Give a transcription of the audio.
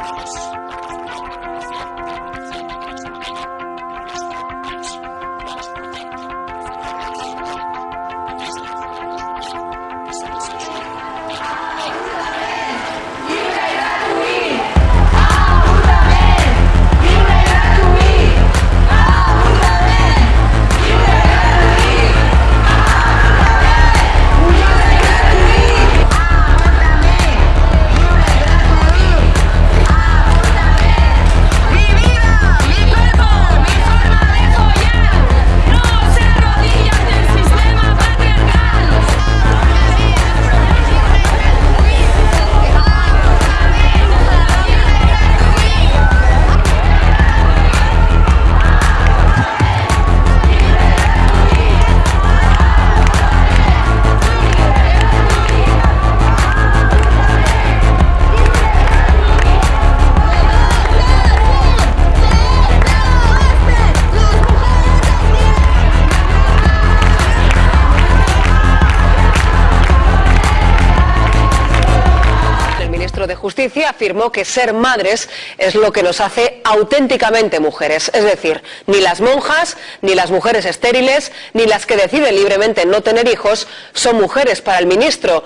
Oh. De Justicia afirmó que ser madres es lo que nos hace auténticamente mujeres. Es decir, ni las monjas, ni las mujeres estériles, ni las que deciden libremente no tener hijos son mujeres para el ministro.